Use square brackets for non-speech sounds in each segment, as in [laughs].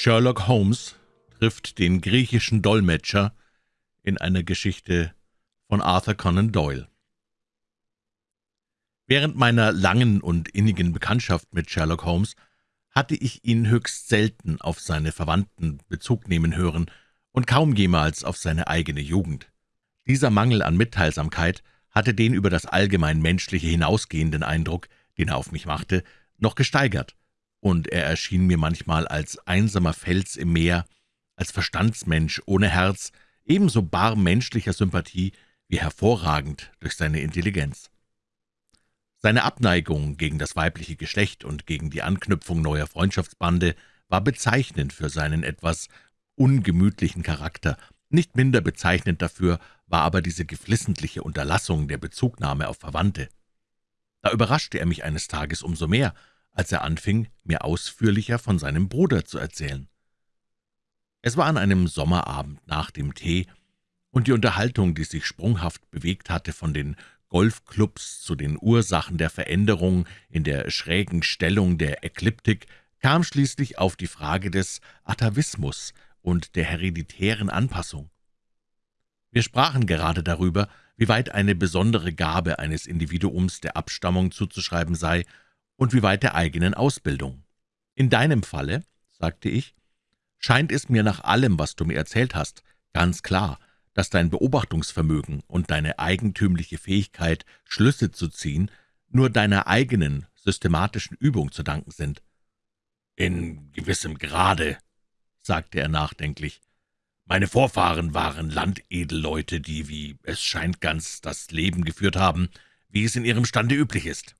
Sherlock Holmes trifft den griechischen Dolmetscher in einer Geschichte von Arthur Conan Doyle. Während meiner langen und innigen Bekanntschaft mit Sherlock Holmes hatte ich ihn höchst selten auf seine Verwandten Bezug nehmen hören und kaum jemals auf seine eigene Jugend. Dieser Mangel an Mitteilsamkeit hatte den über das allgemein Menschliche hinausgehenden Eindruck, den er auf mich machte, noch gesteigert, und er erschien mir manchmal als einsamer Fels im Meer, als Verstandsmensch ohne Herz, ebenso bar menschlicher Sympathie wie hervorragend durch seine Intelligenz. Seine Abneigung gegen das weibliche Geschlecht und gegen die Anknüpfung neuer Freundschaftsbande war bezeichnend für seinen etwas ungemütlichen Charakter, nicht minder bezeichnend dafür war aber diese geflissentliche Unterlassung der Bezugnahme auf Verwandte. Da überraschte er mich eines Tages umso mehr, als er anfing, mir ausführlicher von seinem Bruder zu erzählen. Es war an einem Sommerabend nach dem Tee, und die Unterhaltung, die sich sprunghaft bewegt hatte von den Golfclubs zu den Ursachen der Veränderung in der schrägen Stellung der Ekliptik, kam schließlich auf die Frage des Atavismus und der hereditären Anpassung. Wir sprachen gerade darüber, wie weit eine besondere Gabe eines Individuums der Abstammung zuzuschreiben sei und wie weit der eigenen Ausbildung. »In deinem Falle«, sagte ich, »scheint es mir nach allem, was du mir erzählt hast, ganz klar, dass dein Beobachtungsvermögen und deine eigentümliche Fähigkeit, Schlüsse zu ziehen, nur deiner eigenen systematischen Übung zu danken sind.« »In gewissem Grade«, sagte er nachdenklich, »meine Vorfahren waren Landedelleute, die, wie es scheint, ganz das Leben geführt haben, wie es in ihrem Stande üblich ist.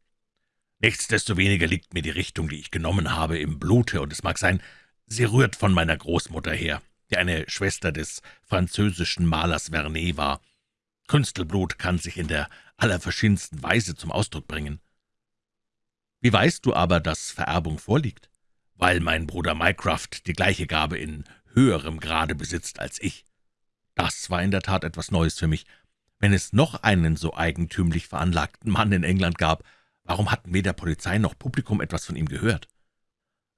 Nichtsdestoweniger liegt mir die Richtung, die ich genommen habe, im Blute, und es mag sein, sie rührt von meiner Großmutter her, die eine Schwester des französischen Malers Vernet war. Künstelblut kann sich in der allerverschiedensten Weise zum Ausdruck bringen. Wie weißt du aber, dass Vererbung vorliegt? Weil mein Bruder Mycroft die gleiche Gabe in höherem Grade besitzt als ich. Das war in der Tat etwas Neues für mich. Wenn es noch einen so eigentümlich veranlagten Mann in England gab, Warum hatten weder Polizei noch Publikum etwas von ihm gehört?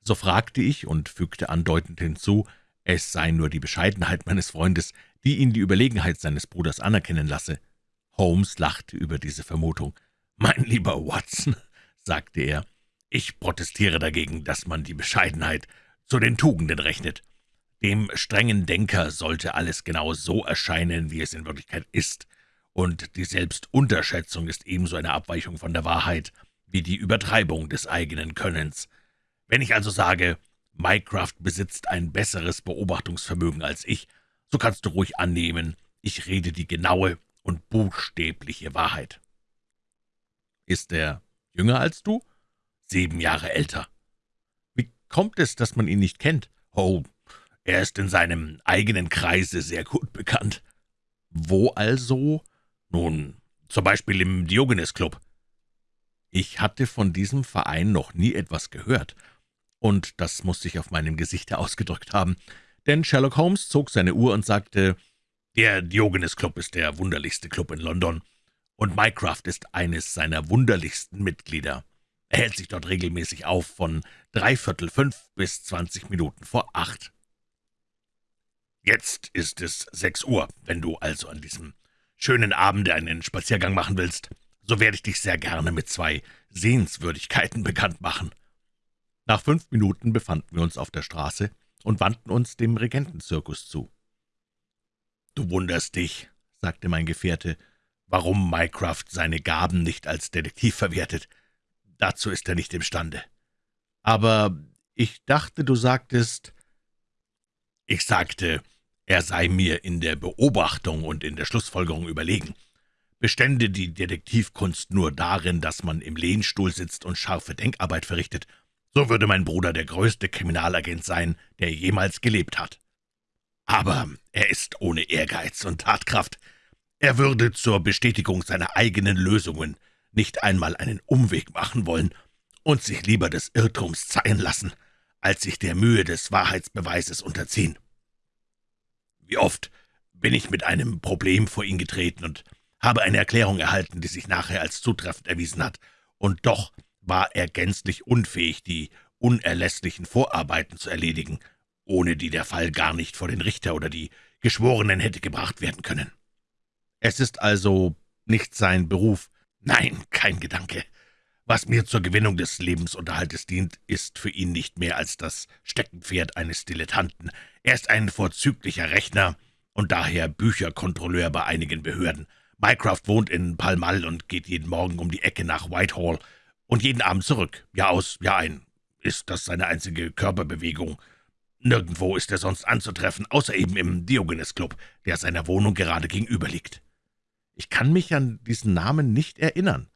So fragte ich und fügte andeutend hinzu, es sei nur die Bescheidenheit meines Freundes, die ihn die Überlegenheit seines Bruders anerkennen lasse. Holmes lachte über diese Vermutung. »Mein lieber Watson«, [laughs] sagte er, »ich protestiere dagegen, dass man die Bescheidenheit zu den Tugenden rechnet. Dem strengen Denker sollte alles genau so erscheinen, wie es in Wirklichkeit ist und die Selbstunterschätzung ist ebenso eine Abweichung von der Wahrheit wie die Übertreibung des eigenen Könnens. Wenn ich also sage, Mycroft besitzt ein besseres Beobachtungsvermögen als ich, so kannst du ruhig annehmen, ich rede die genaue und buchstäbliche Wahrheit. Ist er jünger als du? Sieben Jahre älter. Wie kommt es, dass man ihn nicht kennt? Oh, er ist in seinem eigenen Kreise sehr gut bekannt. Wo also? »Nun, zum Beispiel im Diogenes-Club.« Ich hatte von diesem Verein noch nie etwas gehört, und das muss sich auf meinem Gesichte [laughs] ausgedrückt haben, denn Sherlock Holmes zog seine Uhr und sagte, »Der Diogenes-Club ist der wunderlichste Club in London, und Mycroft ist eines seiner wunderlichsten Mitglieder. Er hält sich dort regelmäßig auf, von dreiviertel fünf bis zwanzig Minuten vor acht. Jetzt ist es sechs Uhr, wenn du also an diesem schönen Abende einen Spaziergang machen willst, so werde ich dich sehr gerne mit zwei Sehenswürdigkeiten bekannt machen.« Nach fünf Minuten befanden wir uns auf der Straße und wandten uns dem Regentenzirkus zu. »Du wunderst dich«, sagte mein Gefährte, »warum Mycroft seine Gaben nicht als Detektiv verwertet. Dazu ist er nicht imstande. Aber ich dachte, du sagtest...« »Ich sagte, er sei mir in der Beobachtung und in der Schlussfolgerung überlegen. Bestände die Detektivkunst nur darin, dass man im Lehnstuhl sitzt und scharfe Denkarbeit verrichtet, so würde mein Bruder der größte Kriminalagent sein, der jemals gelebt hat. Aber er ist ohne Ehrgeiz und Tatkraft. Er würde zur Bestätigung seiner eigenen Lösungen nicht einmal einen Umweg machen wollen und sich lieber des Irrtums zeihen lassen, als sich der Mühe des Wahrheitsbeweises unterziehen. Wie oft bin ich mit einem Problem vor ihn getreten und habe eine Erklärung erhalten, die sich nachher als zutreffend erwiesen hat, und doch war er gänzlich unfähig, die unerlässlichen Vorarbeiten zu erledigen, ohne die der Fall gar nicht vor den Richter oder die Geschworenen hätte gebracht werden können. Es ist also nicht sein Beruf. Nein, kein Gedanke. Was mir zur Gewinnung des Lebensunterhaltes dient, ist für ihn nicht mehr als das Steckenpferd eines Dilettanten. Er ist ein vorzüglicher Rechner und daher Bücherkontrolleur bei einigen Behörden. Mycroft wohnt in Pall Mall und geht jeden Morgen um die Ecke nach Whitehall und jeden Abend zurück. Jahr aus, Jahr ein. Ist das seine einzige Körperbewegung? Nirgendwo ist er sonst anzutreffen, außer eben im Diogenes-Club, der seiner Wohnung gerade gegenüber liegt. Ich kann mich an diesen Namen nicht erinnern.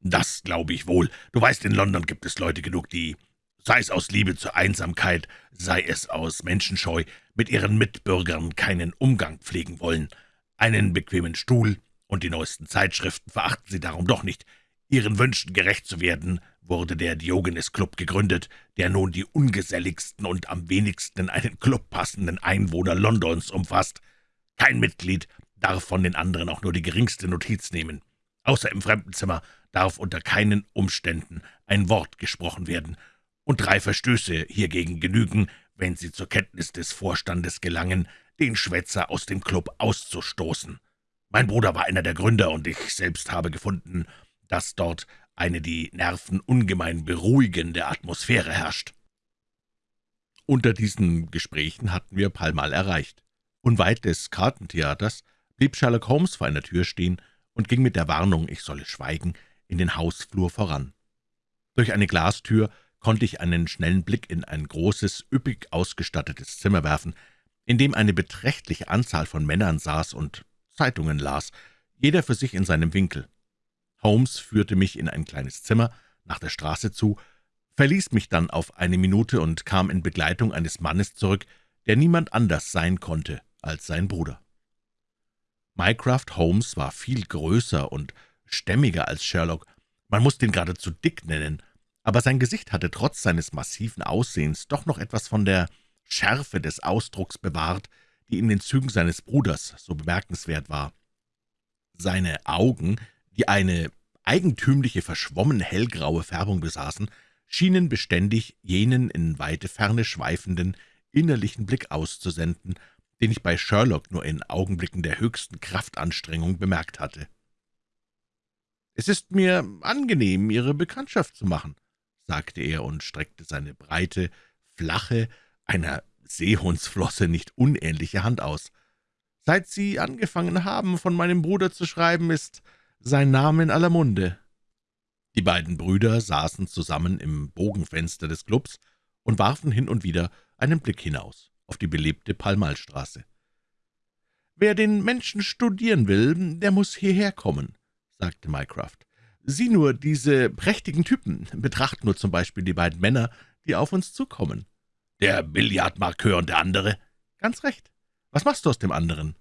Das glaube ich wohl. Du weißt, in London gibt es Leute genug, die, sei es aus Liebe zur Einsamkeit, sei es aus Menschenscheu, mit ihren Mitbürgern keinen Umgang pflegen wollen. Einen bequemen Stuhl und die neuesten Zeitschriften verachten sie darum doch nicht. Ihren Wünschen gerecht zu werden, wurde der Diogenes-Club gegründet, der nun die ungeselligsten und am wenigsten in einen Club passenden Einwohner Londons umfasst. Kein Mitglied darf von den anderen auch nur die geringste Notiz nehmen. Außer im Fremdenzimmer darf unter keinen Umständen ein Wort gesprochen werden, und drei Verstöße hiergegen genügen, wenn sie zur Kenntnis des Vorstandes gelangen, den Schwätzer aus dem Club auszustoßen. Mein Bruder war einer der Gründer, und ich selbst habe gefunden, dass dort eine die Nerven ungemein beruhigende Atmosphäre herrscht. Unter diesen Gesprächen hatten wir Palmal erreicht. Unweit des Kartentheaters blieb Sherlock Holmes vor einer Tür stehen und ging mit der Warnung, ich solle schweigen, in den Hausflur voran. Durch eine Glastür konnte ich einen schnellen Blick in ein großes, üppig ausgestattetes Zimmer werfen, in dem eine beträchtliche Anzahl von Männern saß und Zeitungen las, jeder für sich in seinem Winkel. Holmes führte mich in ein kleines Zimmer nach der Straße zu, verließ mich dann auf eine Minute und kam in Begleitung eines Mannes zurück, der niemand anders sein konnte als sein Bruder. Mycroft Holmes war viel größer und stämmiger als Sherlock, man musste ihn geradezu dick nennen, aber sein Gesicht hatte trotz seines massiven Aussehens doch noch etwas von der Schärfe des Ausdrucks bewahrt, die in den Zügen seines Bruders so bemerkenswert war. Seine Augen, die eine eigentümliche, verschwommen hellgraue Färbung besaßen, schienen beständig jenen in weite Ferne schweifenden, innerlichen Blick auszusenden, den ich bei Sherlock nur in Augenblicken der höchsten Kraftanstrengung bemerkt hatte. »Es ist mir angenehm, Ihre Bekanntschaft zu machen«, sagte er und streckte seine breite, flache, einer Seehundsflosse nicht unähnliche Hand aus. »Seit Sie angefangen haben, von meinem Bruder zu schreiben, ist sein Name in aller Munde.« Die beiden Brüder saßen zusammen im Bogenfenster des Clubs und warfen hin und wieder einen Blick hinaus auf die belebte Palmalstraße. »Wer den Menschen studieren will, der muss hierher kommen«, sagte Mycroft. »Sieh nur diese prächtigen Typen. Betracht nur zum Beispiel die beiden Männer, die auf uns zukommen.« »Der Billardmarkeur und der andere?« »Ganz recht. Was machst du aus dem anderen?«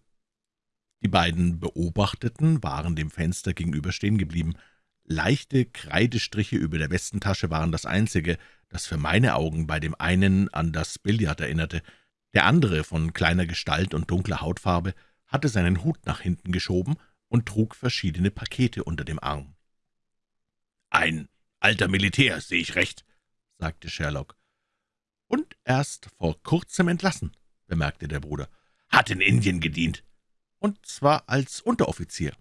Die beiden Beobachteten waren dem Fenster gegenüber stehen geblieben. Leichte Kreidestriche über der Westentasche waren das Einzige, das für meine Augen bei dem einen an das Billard erinnerte. Der andere, von kleiner Gestalt und dunkler Hautfarbe, hatte seinen Hut nach hinten geschoben und trug verschiedene Pakete unter dem Arm. »Ein alter Militär, sehe ich recht«, sagte Sherlock. »Und erst vor kurzem entlassen«, bemerkte der Bruder. »Hat in Indien gedient.« »Und zwar als Unteroffizier.«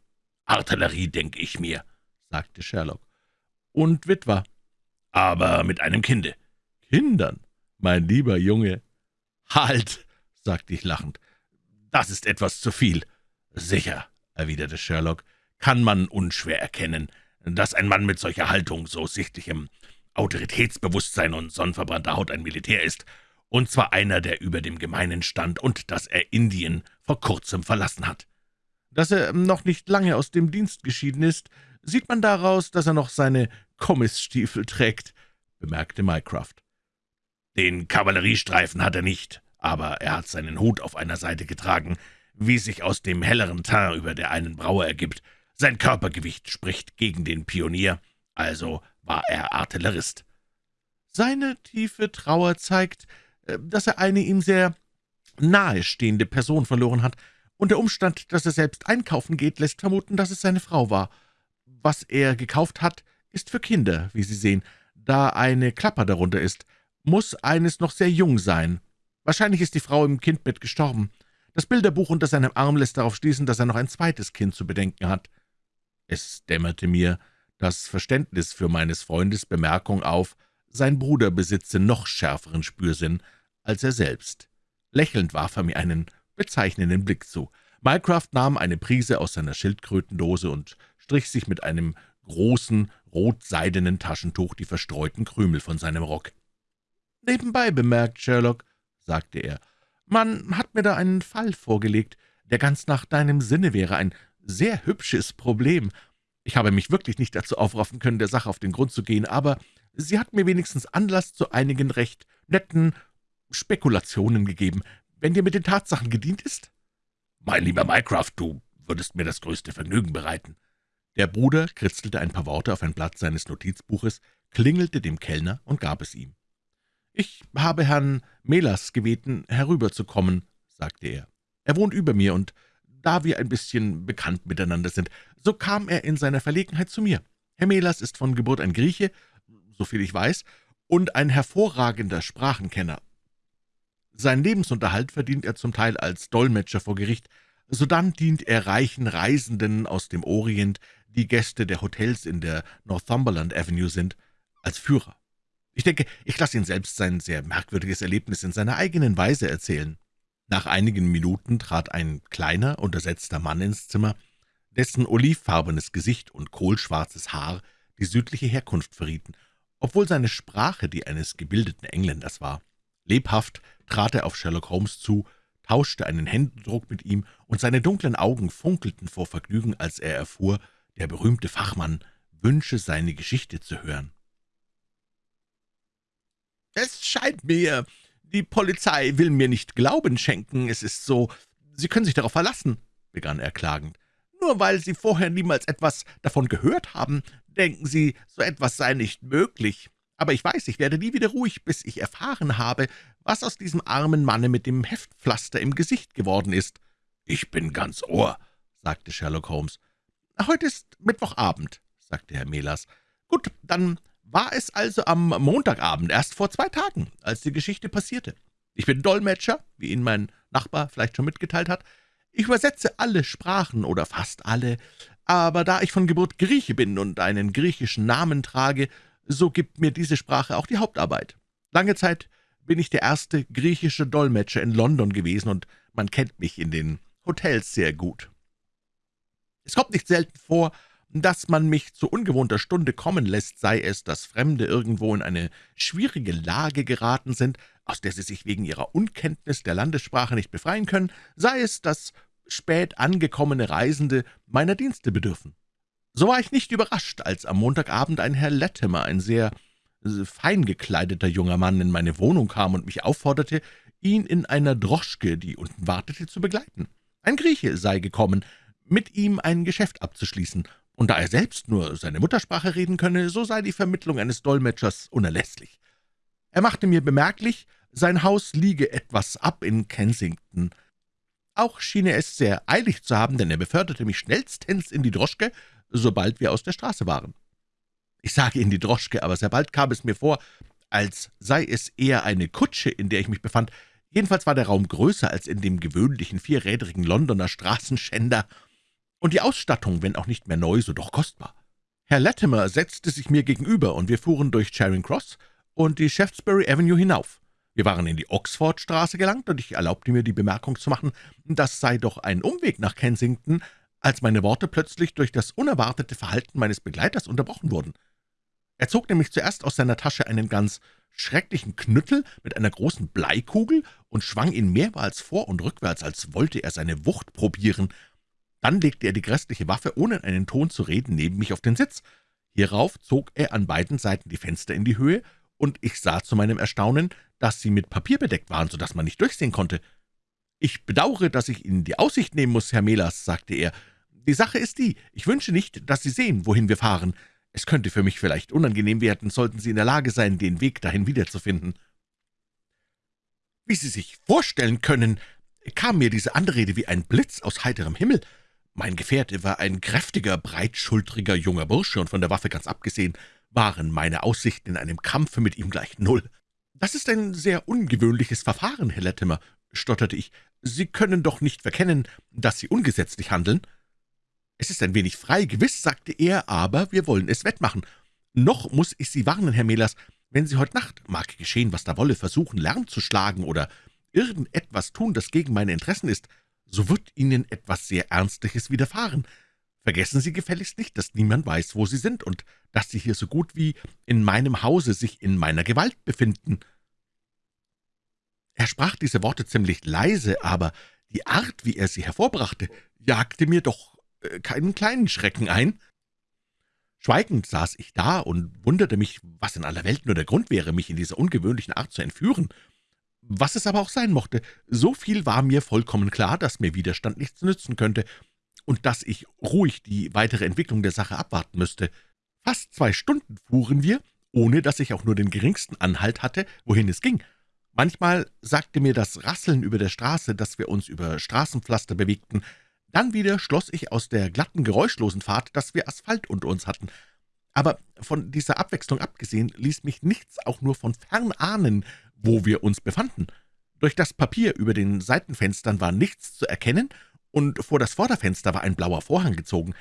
»Artillerie, denke ich mir«, sagte Sherlock. »Und Witwer.« »Aber mit einem Kinde.« »Kindern, mein lieber Junge.« »Halt«, sagte ich lachend, »das ist etwas zu viel.« »Sicher«, erwiderte Sherlock, »kann man unschwer erkennen, dass ein Mann mit solcher Haltung, so sichtlichem Autoritätsbewusstsein und sonnenverbrannter Haut ein Militär ist, und zwar einer, der über dem Gemeinen stand und dass er Indien vor kurzem verlassen hat. Dass er noch nicht lange aus dem Dienst geschieden ist, sieht man daraus, dass er noch seine Kommissstiefel trägt«, bemerkte Mycroft. »Den Kavalleriestreifen hat er nicht, aber er hat seinen Hut auf einer Seite getragen, wie sich aus dem helleren Teint über der einen Braue ergibt. Sein Körpergewicht spricht gegen den Pionier, also war er Artillerist. Seine tiefe Trauer zeigt, äh, dass er eine ihm sehr nahestehende Person verloren hat, und der Umstand, dass er selbst einkaufen geht, lässt vermuten, dass es seine Frau war. Was er gekauft hat, ist für Kinder, wie Sie sehen. Da eine Klapper darunter ist, muss eines noch sehr jung sein. Wahrscheinlich ist die Frau im Kindbett gestorben. Das Bilderbuch unter seinem Arm lässt darauf schließen, dass er noch ein zweites Kind zu bedenken hat.« Es dämmerte mir das Verständnis für meines Freundes Bemerkung auf, sein Bruder besitze noch schärferen Spürsinn als er selbst. Lächelnd warf er mir einen bezeichnenden Blick zu. Mycroft nahm eine Prise aus seiner Schildkrötendose und strich sich mit einem großen, rotseidenen Taschentuch die verstreuten Krümel von seinem Rock. »Nebenbei bemerkt, Sherlock«, sagte er, »man hat mir da einen Fall vorgelegt, der ganz nach deinem Sinne wäre, ein sehr hübsches Problem. Ich habe mich wirklich nicht dazu aufraffen können, der Sache auf den Grund zu gehen, aber sie hat mir wenigstens Anlass zu einigen recht netten Spekulationen gegeben, wenn dir mit den Tatsachen gedient ist?« »Mein lieber Mycroft, du würdest mir das größte Vergnügen bereiten.« Der Bruder kritzelte ein paar Worte auf ein Blatt seines Notizbuches, klingelte dem Kellner und gab es ihm. »Ich habe Herrn Melas gebeten, herüberzukommen«, sagte er. »Er wohnt über mir, und da wir ein bisschen bekannt miteinander sind, so kam er in seiner Verlegenheit zu mir. Herr Melas ist von Geburt ein Grieche, soviel ich weiß, und ein hervorragender Sprachenkenner. Sein Lebensunterhalt verdient er zum Teil als Dolmetscher vor Gericht, sodann dient er reichen Reisenden aus dem Orient, die Gäste der Hotels in der Northumberland Avenue sind, als Führer. Ich denke, ich lasse ihn selbst sein sehr merkwürdiges Erlebnis in seiner eigenen Weise erzählen. Nach einigen Minuten trat ein kleiner, untersetzter Mann ins Zimmer, dessen olivfarbenes Gesicht und kohlschwarzes Haar die südliche Herkunft verrieten, obwohl seine Sprache die eines gebildeten Engländers war. Lebhaft trat er auf Sherlock Holmes zu, tauschte einen Händedruck mit ihm, und seine dunklen Augen funkelten vor Vergnügen, als er erfuhr, der berühmte Fachmann wünsche, seine Geschichte zu hören. »Es scheint mir, die Polizei will mir nicht Glauben schenken. Es ist so, Sie können sich darauf verlassen«, begann er klagend. »Nur weil Sie vorher niemals etwas davon gehört haben, denken Sie, so etwas sei nicht möglich. Aber ich weiß, ich werde nie wieder ruhig, bis ich erfahren habe, was aus diesem armen Manne mit dem Heftpflaster im Gesicht geworden ist.« »Ich bin ganz Ohr«, sagte Sherlock Holmes. »Heute ist Mittwochabend«, sagte Herr Melas. »Gut, dann war es also am Montagabend, erst vor zwei Tagen, als die Geschichte passierte. Ich bin Dolmetscher, wie Ihnen mein Nachbar vielleicht schon mitgeteilt hat. Ich übersetze alle Sprachen oder fast alle, aber da ich von Geburt Grieche bin und einen griechischen Namen trage, so gibt mir diese Sprache auch die Hauptarbeit. Lange Zeit bin ich der erste griechische Dolmetscher in London gewesen, und man kennt mich in den Hotels sehr gut. Es kommt nicht selten vor, dass man mich zu ungewohnter Stunde kommen lässt, sei es, dass Fremde irgendwo in eine schwierige Lage geraten sind, aus der sie sich wegen ihrer Unkenntnis der Landessprache nicht befreien können, sei es, dass spät angekommene Reisende meiner Dienste bedürfen. So war ich nicht überrascht, als am Montagabend ein Herr Latimer, ein sehr äh, fein gekleideter junger Mann, in meine Wohnung kam und mich aufforderte, ihn in einer Droschke, die unten wartete, zu begleiten. Ein Grieche sei gekommen, mit ihm ein Geschäft abzuschließen, und da er selbst nur seine Muttersprache reden könne, so sei die Vermittlung eines Dolmetschers unerlässlich. Er machte mir bemerklich, sein Haus liege etwas ab in Kensington. Auch schien er es sehr eilig zu haben, denn er beförderte mich schnellstens in die Droschke, sobald wir aus der Straße waren. Ich sage in die Droschke, aber sehr bald kam es mir vor, als sei es eher eine Kutsche, in der ich mich befand. Jedenfalls war der Raum größer als in dem gewöhnlichen vierrädrigen Londoner Straßenschänder, und die Ausstattung, wenn auch nicht mehr neu, so doch kostbar. Herr Latimer setzte sich mir gegenüber, und wir fuhren durch Charing Cross und die Shaftesbury Avenue hinauf. Wir waren in die Oxfordstraße gelangt, und ich erlaubte mir die Bemerkung zu machen, das sei doch ein Umweg nach Kensington, als meine Worte plötzlich durch das unerwartete Verhalten meines Begleiters unterbrochen wurden. Er zog nämlich zuerst aus seiner Tasche einen ganz schrecklichen Knüttel mit einer großen Bleikugel und schwang ihn mehrmals vor und rückwärts, als wollte er seine Wucht probieren. Dann legte er die grässliche Waffe, ohne einen Ton zu reden, neben mich auf den Sitz. Hierauf zog er an beiden Seiten die Fenster in die Höhe, und ich sah zu meinem Erstaunen, dass sie mit Papier bedeckt waren, so dass man nicht durchsehen konnte. »Ich bedauere, dass ich Ihnen die Aussicht nehmen muss, Herr Melas«, sagte er. »Die Sache ist die, ich wünsche nicht, dass Sie sehen, wohin wir fahren. Es könnte für mich vielleicht unangenehm werden, sollten Sie in der Lage sein, den Weg dahin wiederzufinden.« Wie Sie sich vorstellen können, kam mir diese Anrede wie ein Blitz aus heiterem Himmel. Mein Gefährte war ein kräftiger, breitschultriger junger Bursche, und von der Waffe ganz abgesehen waren meine Aussichten in einem Kampfe mit ihm gleich null. »Das ist ein sehr ungewöhnliches Verfahren, Herr Latimer«, stotterte ich. »Sie können doch nicht verkennen, dass Sie ungesetzlich handeln?« »Es ist ein wenig frei, gewiss«, sagte er, »aber wir wollen es wettmachen. Noch muss ich Sie warnen, Herr Mehlers, wenn Sie heute Nacht, mag geschehen, was da wolle, versuchen, Lärm zu schlagen oder irgendetwas tun, das gegen meine Interessen ist, so wird Ihnen etwas sehr Ernstliches widerfahren. Vergessen Sie gefälligst nicht, dass niemand weiß, wo Sie sind und dass Sie hier so gut wie in meinem Hause sich in meiner Gewalt befinden.« Er sprach diese Worte ziemlich leise, aber die Art, wie er sie hervorbrachte, jagte mir doch äh, keinen kleinen Schrecken ein. Schweigend saß ich da und wunderte mich, was in aller Welt nur der Grund wäre, mich in dieser ungewöhnlichen Art zu entführen. Was es aber auch sein mochte, so viel war mir vollkommen klar, dass mir Widerstand nichts nützen könnte und dass ich ruhig die weitere Entwicklung der Sache abwarten müsste. Fast zwei Stunden fuhren wir, ohne dass ich auch nur den geringsten Anhalt hatte, wohin es ging. Manchmal sagte mir das Rasseln über der Straße, dass wir uns über Straßenpflaster bewegten, dann wieder schloss ich aus der glatten, geräuschlosen Fahrt, dass wir Asphalt unter uns hatten. Aber von dieser Abwechslung abgesehen ließ mich nichts auch nur von fern ahnen, wo wir uns befanden. Durch das Papier über den Seitenfenstern war nichts zu erkennen, und vor das Vorderfenster war ein blauer Vorhang gezogen.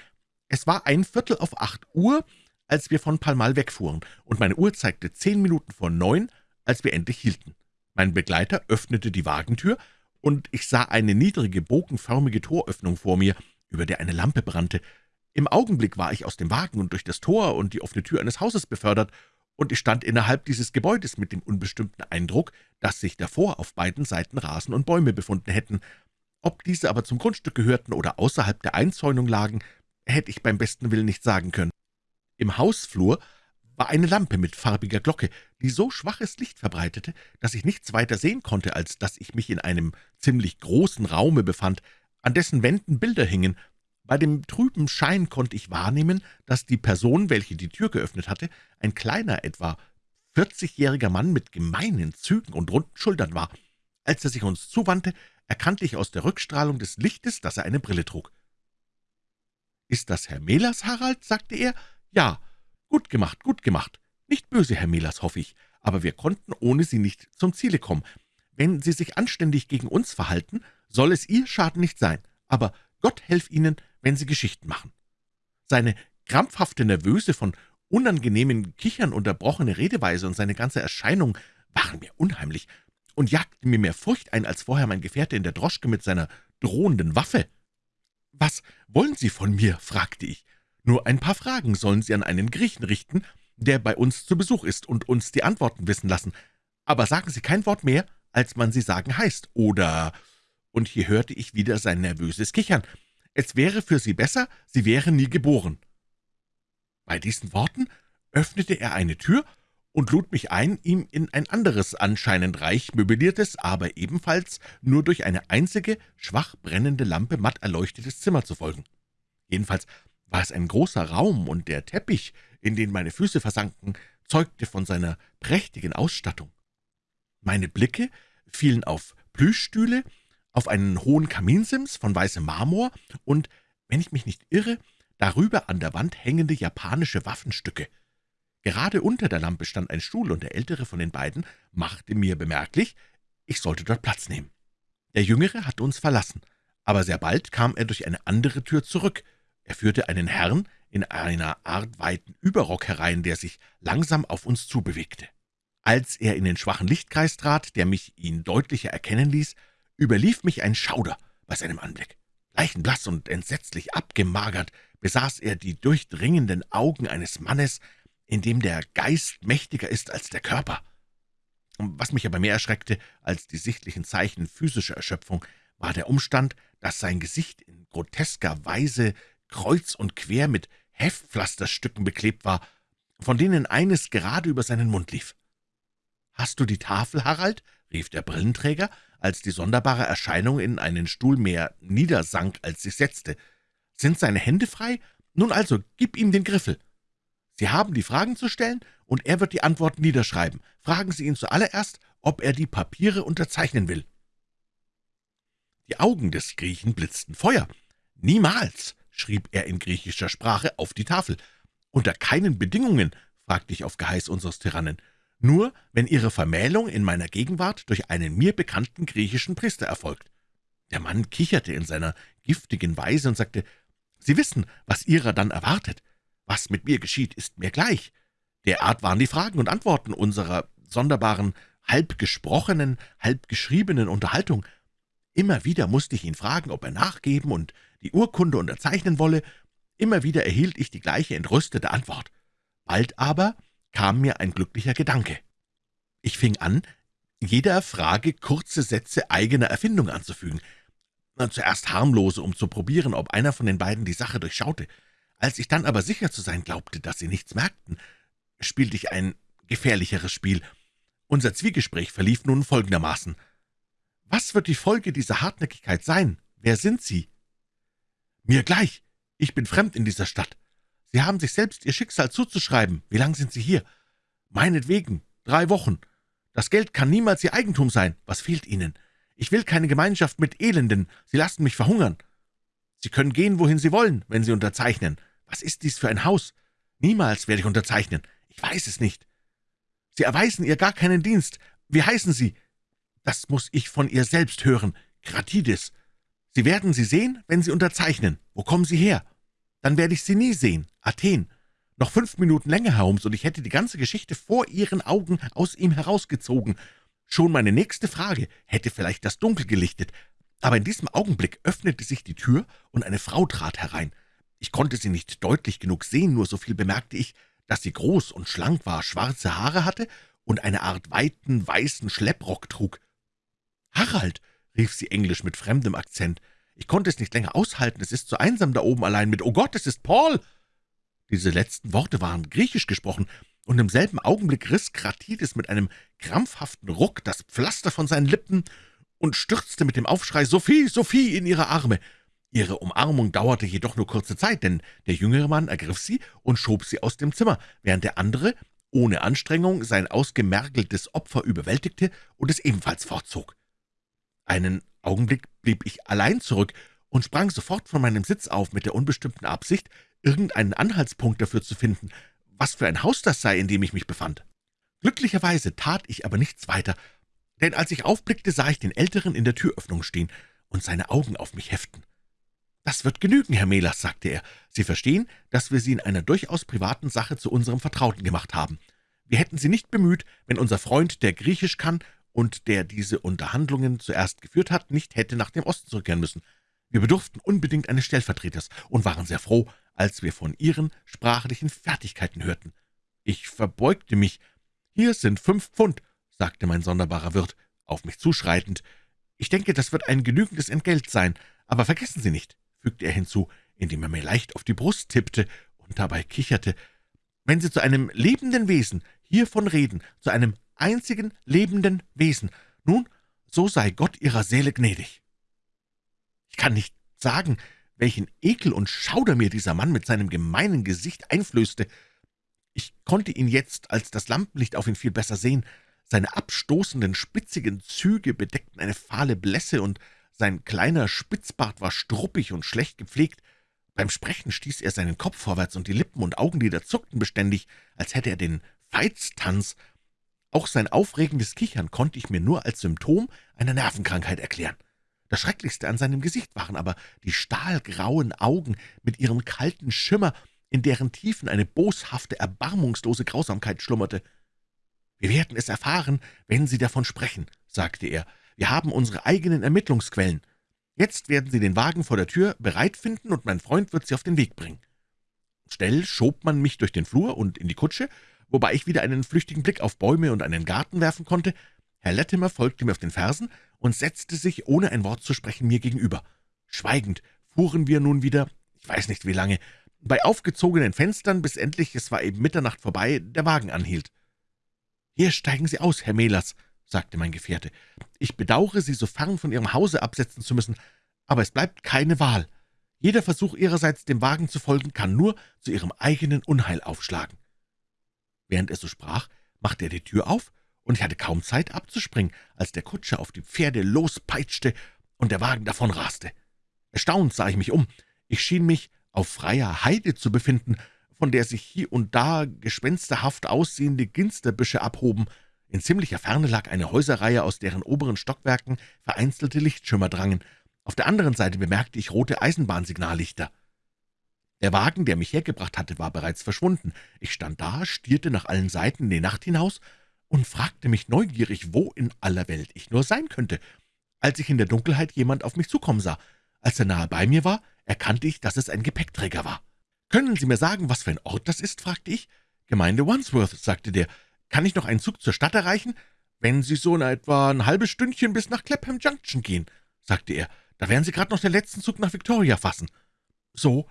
Es war ein Viertel auf acht Uhr, als wir von Palmal wegfuhren, und meine Uhr zeigte zehn Minuten vor neun, als wir endlich hielten. Mein Begleiter öffnete die Wagentür, und ich sah eine niedrige, bogenförmige Toröffnung vor mir, über der eine Lampe brannte. Im Augenblick war ich aus dem Wagen und durch das Tor und die offene Tür eines Hauses befördert, und ich stand innerhalb dieses Gebäudes mit dem unbestimmten Eindruck, dass sich davor auf beiden Seiten Rasen und Bäume befunden hätten. Ob diese aber zum Grundstück gehörten oder außerhalb der Einzäunung lagen, hätte ich beim besten Willen nicht sagen können. Im Hausflur war eine Lampe mit farbiger Glocke, die so schwaches Licht verbreitete, dass ich nichts weiter sehen konnte, als dass ich mich in einem ziemlich großen Raume befand, an dessen Wänden Bilder hingen. Bei dem trüben Schein konnte ich wahrnehmen, dass die Person, welche die Tür geöffnet hatte, ein kleiner, etwa vierzigjähriger Mann mit gemeinen Zügen und runden Schultern war. Als er sich uns zuwandte, erkannte ich aus der Rückstrahlung des Lichtes, dass er eine Brille trug. »Ist das Herr Mehlers, Harald?« sagte er. »Ja, Gut gemacht, gut gemacht. Nicht böse, Herr Mehlers, hoffe ich, aber wir konnten ohne Sie nicht zum Ziele kommen. Wenn Sie sich anständig gegen uns verhalten, soll es Ihr Schaden nicht sein, aber Gott helf Ihnen, wenn Sie Geschichten machen.« Seine krampfhafte, nervöse, von unangenehmen Kichern unterbrochene Redeweise und seine ganze Erscheinung waren mir unheimlich und jagten mir mehr Furcht ein als vorher mein Gefährte in der Droschke mit seiner drohenden Waffe. »Was wollen Sie von mir?« fragte ich. Nur ein paar Fragen sollen Sie an einen Griechen richten, der bei uns zu Besuch ist, und uns die Antworten wissen lassen. Aber sagen Sie kein Wort mehr, als man Sie sagen heißt, oder...« Und hier hörte ich wieder sein nervöses Kichern. »Es wäre für Sie besser, Sie wären nie geboren.« Bei diesen Worten öffnete er eine Tür und lud mich ein, ihm in ein anderes, anscheinend reich möbliertes, aber ebenfalls nur durch eine einzige, schwach brennende Lampe matt erleuchtetes Zimmer zu folgen. Jedenfalls war es ein großer Raum, und der Teppich, in den meine Füße versanken, zeugte von seiner prächtigen Ausstattung. Meine Blicke fielen auf Plüschstühle, auf einen hohen Kaminsims von weißem Marmor und, wenn ich mich nicht irre, darüber an der Wand hängende japanische Waffenstücke. Gerade unter der Lampe stand ein Stuhl, und der ältere von den beiden machte mir bemerklich, ich sollte dort Platz nehmen. Der Jüngere hatte uns verlassen, aber sehr bald kam er durch eine andere Tür zurück, er führte einen Herrn in einer Art weiten Überrock herein, der sich langsam auf uns zubewegte. Als er in den schwachen Lichtkreis trat, der mich ihn deutlicher erkennen ließ, überlief mich ein Schauder bei seinem Anblick. Leichenblass und entsetzlich abgemagert besaß er die durchdringenden Augen eines Mannes, in dem der Geist mächtiger ist als der Körper. Was mich aber mehr erschreckte als die sichtlichen Zeichen physischer Erschöpfung, war der Umstand, dass sein Gesicht in grotesker Weise kreuz und quer mit Heftpflasterstücken beklebt war, von denen eines gerade über seinen Mund lief. »Hast du die Tafel, Harald?« rief der Brillenträger, als die sonderbare Erscheinung in einen Stuhl mehr niedersank, als sich setzte. »Sind seine Hände frei? Nun also, gib ihm den Griffel.« Sie haben die Fragen zu stellen, und er wird die Antworten niederschreiben. Fragen Sie ihn zuallererst, ob er die Papiere unterzeichnen will.« Die Augen des Griechen blitzten Feuer. »Niemals!« schrieb er in griechischer Sprache auf die Tafel. »Unter keinen Bedingungen«, fragte ich auf Geheiß unseres Tyrannen. Nur wenn Ihre Vermählung in meiner Gegenwart durch einen mir bekannten griechischen Priester erfolgt.« Der Mann kicherte in seiner giftigen Weise und sagte, »Sie wissen, was Ihrer dann erwartet. Was mit mir geschieht, ist mir gleich. Derart waren die Fragen und Antworten unserer sonderbaren, halb gesprochenen, halb geschriebenen Unterhaltung. Immer wieder musste ich ihn fragen, ob er nachgeben und die Urkunde unterzeichnen wolle. Immer wieder erhielt ich die gleiche entrüstete Antwort. Bald aber kam mir ein glücklicher Gedanke. Ich fing an, jeder Frage kurze Sätze eigener Erfindung anzufügen. Zuerst harmlose, um zu probieren, ob einer von den beiden die Sache durchschaute. Als ich dann aber sicher zu sein glaubte, dass sie nichts merkten, spielte ich ein gefährlicheres Spiel. Unser Zwiegespräch verlief nun folgendermaßen. »Was wird die Folge dieser Hartnäckigkeit sein? Wer sind Sie?« »Mir gleich. Ich bin fremd in dieser Stadt. Sie haben sich selbst Ihr Schicksal zuzuschreiben. Wie lang sind Sie hier?« »Meinetwegen. Drei Wochen. Das Geld kann niemals Ihr Eigentum sein. Was fehlt Ihnen? Ich will keine Gemeinschaft mit Elenden. Sie lassen mich verhungern. Sie können gehen, wohin Sie wollen, wenn Sie unterzeichnen. Was ist dies für ein Haus? Niemals werde ich unterzeichnen. Ich weiß es nicht. Sie erweisen ihr gar keinen Dienst. Wie heißen Sie? Das muss ich von ihr selbst hören. Gratides. Sie werden sie sehen, wenn Sie unterzeichnen. Wo kommen Sie her? Dann werde ich Sie nie sehen. Athen. Noch fünf Minuten länger, Holmes, und ich hätte die ganze Geschichte vor Ihren Augen aus ihm herausgezogen. Schon meine nächste Frage hätte vielleicht das Dunkel gelichtet, aber in diesem Augenblick öffnete sich die Tür, und eine Frau trat herein. Ich konnte sie nicht deutlich genug sehen, nur so viel bemerkte ich, dass sie groß und schlank war, schwarze Haare hatte und eine Art weiten, weißen Schlepprock trug. »Harald«, rief sie englisch mit fremdem Akzent, »ich konnte es nicht länger aushalten, es ist so einsam da oben allein mit »Oh Gott, es ist Paul!« Diese letzten Worte waren griechisch gesprochen, und im selben Augenblick riss Kratides mit einem krampfhaften Ruck das Pflaster von seinen Lippen und stürzte mit dem Aufschrei »Sophie, Sophie« in ihre Arme. Ihre Umarmung dauerte jedoch nur kurze Zeit, denn der jüngere Mann ergriff sie und schob sie aus dem Zimmer, während der andere ohne Anstrengung sein ausgemergeltes Opfer überwältigte und es ebenfalls fortzog. Einen Augenblick blieb ich allein zurück und sprang sofort von meinem Sitz auf mit der unbestimmten Absicht, irgendeinen Anhaltspunkt dafür zu finden, was für ein Haus das sei, in dem ich mich befand. Glücklicherweise tat ich aber nichts weiter, denn als ich aufblickte, sah ich den Älteren in der Türöffnung stehen und seine Augen auf mich heften. »Das wird genügen, Herr Melas«, sagte er. »Sie verstehen, dass wir Sie in einer durchaus privaten Sache zu unserem Vertrauten gemacht haben. Wir hätten Sie nicht bemüht, wenn unser Freund, der Griechisch kann und der diese Unterhandlungen zuerst geführt hat, nicht hätte nach dem Osten zurückkehren müssen. Wir bedurften unbedingt eines Stellvertreters und waren sehr froh, als wir von Ihren sprachlichen Fertigkeiten hörten. Ich verbeugte mich. »Hier sind fünf Pfund«, sagte mein sonderbarer Wirt, auf mich zuschreitend. »Ich denke, das wird ein genügendes Entgelt sein, aber vergessen Sie nicht, fügte er hinzu, indem er mir leicht auf die Brust tippte und dabei kicherte, »wenn Sie zu einem lebenden Wesen hiervon reden, zu einem einzigen lebenden Wesen, nun, so sei Gott Ihrer Seele gnädig.« Ich kann nicht sagen, welchen Ekel und Schauder mir dieser Mann mit seinem gemeinen Gesicht einflößte. Ich konnte ihn jetzt, als das Lampenlicht auf ihn viel besser sehen. Seine abstoßenden, spitzigen Züge bedeckten eine fahle Blässe, und sein kleiner Spitzbart war struppig und schlecht gepflegt. Beim Sprechen stieß er seinen Kopf vorwärts, und die Lippen und Augenlider zuckten beständig, als hätte er den Veitstanz. Auch sein aufregendes Kichern konnte ich mir nur als Symptom einer Nervenkrankheit erklären. Das Schrecklichste an seinem Gesicht waren aber die stahlgrauen Augen mit ihrem kalten Schimmer, in deren Tiefen eine boshafte, erbarmungslose Grausamkeit schlummerte. »Wir werden es erfahren, wenn Sie davon sprechen«, sagte er, wir haben unsere eigenen Ermittlungsquellen. Jetzt werden Sie den Wagen vor der Tür bereit finden, und mein Freund wird Sie auf den Weg bringen.« Schnell schob man mich durch den Flur und in die Kutsche, wobei ich wieder einen flüchtigen Blick auf Bäume und einen Garten werfen konnte. Herr Latimer folgte mir auf den Fersen und setzte sich, ohne ein Wort zu sprechen, mir gegenüber. Schweigend fuhren wir nun wieder, ich weiß nicht wie lange, bei aufgezogenen Fenstern, bis endlich, es war eben Mitternacht vorbei, der Wagen anhielt. »Hier steigen Sie aus, Herr Mehlers«, sagte mein Gefährte. »Ich bedauere, Sie so fern von Ihrem Hause absetzen zu müssen, aber es bleibt keine Wahl. Jeder Versuch Ihrerseits, dem Wagen zu folgen, kann nur zu Ihrem eigenen Unheil aufschlagen.« Während er so sprach, machte er die Tür auf, und ich hatte kaum Zeit abzuspringen, als der Kutscher auf die Pferde lospeitschte und der Wagen davonraste. Erstaunt sah ich mich um. Ich schien mich auf freier Heide zu befinden. von der sich hier und da gespensterhaft aussehende Ginsterbüsche abhoben. In ziemlicher Ferne lag eine Häuserreihe, aus deren oberen Stockwerken vereinzelte Lichtschimmer drangen. Auf der anderen Seite bemerkte ich rote Eisenbahnsignallichter. Der Wagen, der mich hergebracht hatte, war bereits verschwunden. Ich stand da, stierte nach allen Seiten in die Nacht hinaus und fragte mich neugierig, wo in aller Welt ich nur sein könnte, als ich in der Dunkelheit jemand auf mich zukommen sah. Als er nahe bei mir war, erkannte ich, dass es ein Gepäckträger war. »Können Sie mir sagen, was für ein Ort das ist?« fragte ich. »Gemeinde Wandsworth«, sagte der. »Kann ich noch einen Zug zur Stadt erreichen?« »Wenn Sie so in etwa ein halbes Stündchen bis nach Clapham Junction gehen«, sagte er. »Da werden Sie gerade noch den letzten Zug nach Victoria fassen.« So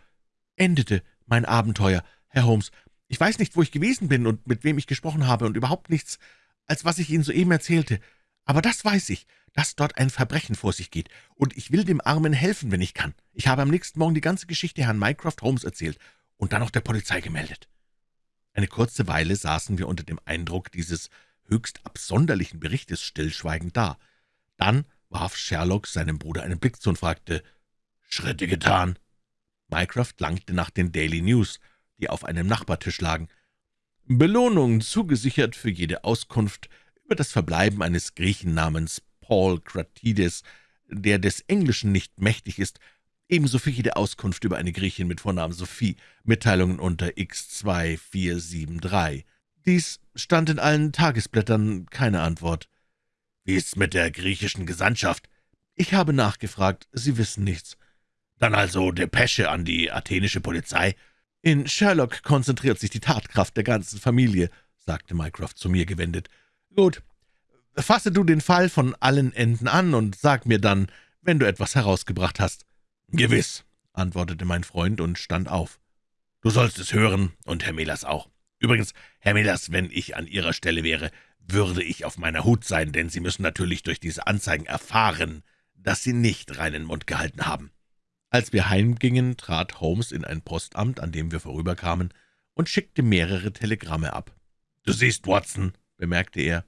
endete mein Abenteuer, Herr Holmes. Ich weiß nicht, wo ich gewesen bin und mit wem ich gesprochen habe und überhaupt nichts, als was ich Ihnen soeben erzählte. Aber das weiß ich, dass dort ein Verbrechen vor sich geht, und ich will dem Armen helfen, wenn ich kann. Ich habe am nächsten Morgen die ganze Geschichte Herrn Mycroft Holmes erzählt und dann auch der Polizei gemeldet. Eine kurze Weile saßen wir unter dem Eindruck dieses höchst absonderlichen Berichtes stillschweigend da. Dann warf Sherlock seinem Bruder einen Blick zu und fragte, »Schritte getan?« Mycroft langte nach den Daily News, die auf einem Nachbartisch lagen. »Belohnung zugesichert für jede Auskunft über das Verbleiben eines Griechen namens Paul Kratides, der des Englischen nicht mächtig ist, ebenso für jede Auskunft über eine Griechin mit Vornamen Sophie, Mitteilungen unter X2473. Dies stand in allen Tagesblättern, keine Antwort. »Wie ist's mit der griechischen Gesandtschaft?« »Ich habe nachgefragt, Sie wissen nichts.« »Dann also Depesche an die athenische Polizei?« »In Sherlock konzentriert sich die Tatkraft der ganzen Familie«, sagte Mycroft zu mir gewendet. »Gut, fasse du den Fall von allen Enden an und sag mir dann, wenn du etwas herausgebracht hast.« »Gewiss«, antwortete mein Freund und stand auf. »Du sollst es hören, und Herr Melas auch. Übrigens, Herr Melas, wenn ich an Ihrer Stelle wäre, würde ich auf meiner Hut sein, denn Sie müssen natürlich durch diese Anzeigen erfahren, dass Sie nicht reinen Mund gehalten haben.« Als wir heimgingen, trat Holmes in ein Postamt, an dem wir vorüberkamen, und schickte mehrere Telegramme ab. »Du siehst, Watson«, bemerkte er,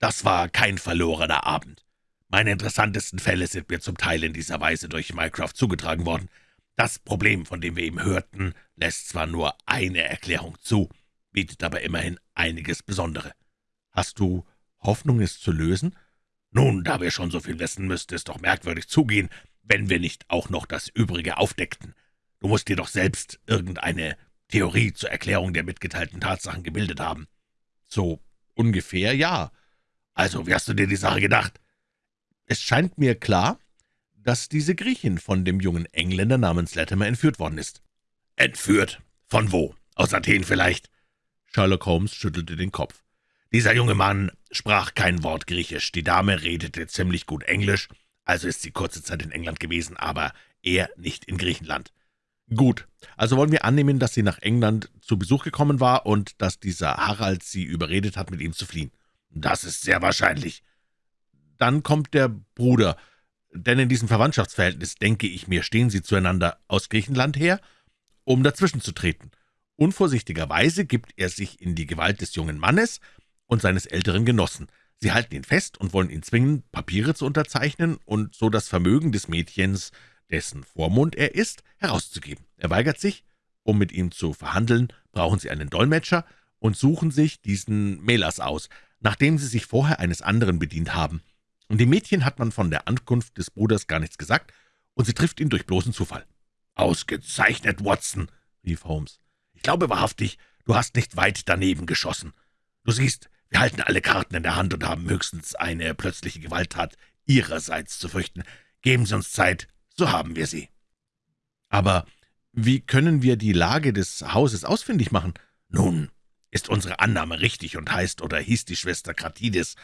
»das war kein verlorener Abend. Meine interessantesten Fälle sind mir zum Teil in dieser Weise durch Mycroft zugetragen worden. Das Problem, von dem wir eben hörten, lässt zwar nur eine Erklärung zu, bietet aber immerhin einiges Besondere. Hast du Hoffnung, es zu lösen? Nun, da wir schon so viel wissen, müsste es doch merkwürdig zugehen, wenn wir nicht auch noch das Übrige aufdeckten. Du musst dir doch selbst irgendeine Theorie zur Erklärung der mitgeteilten Tatsachen gebildet haben. So ungefähr ja. Also, wie hast du dir die Sache gedacht? Es scheint mir klar, dass diese Griechin von dem jungen Engländer namens Latimer entführt worden ist. »Entführt? Von wo? Aus Athen vielleicht?« Sherlock Holmes schüttelte den Kopf. »Dieser junge Mann sprach kein Wort Griechisch, die Dame redete ziemlich gut Englisch, also ist sie kurze Zeit in England gewesen, aber er nicht in Griechenland.« »Gut, also wollen wir annehmen, dass sie nach England zu Besuch gekommen war und dass dieser Harald sie überredet hat, mit ihm zu fliehen.« »Das ist sehr wahrscheinlich.« dann kommt der Bruder, denn in diesem Verwandtschaftsverhältnis, denke ich mir, stehen sie zueinander aus Griechenland her, um dazwischen zu treten. Unvorsichtigerweise gibt er sich in die Gewalt des jungen Mannes und seines älteren Genossen. Sie halten ihn fest und wollen ihn zwingen, Papiere zu unterzeichnen und so das Vermögen des Mädchens, dessen Vormund er ist, herauszugeben. Er weigert sich. Um mit ihm zu verhandeln, brauchen sie einen Dolmetscher und suchen sich diesen Melas aus, nachdem sie sich vorher eines anderen bedient haben. Und dem Mädchen hat man von der Ankunft des Bruders gar nichts gesagt, und sie trifft ihn durch bloßen Zufall. »Ausgezeichnet, Watson«, rief Holmes. »Ich glaube wahrhaftig, du hast nicht weit daneben geschossen. Du siehst, wir halten alle Karten in der Hand und haben höchstens eine plötzliche Gewalttat Ihrerseits zu fürchten. Geben Sie uns Zeit, so haben wir sie.« »Aber wie können wir die Lage des Hauses ausfindig machen?« »Nun, ist unsere Annahme richtig und heißt oder hieß die Schwester Kratides,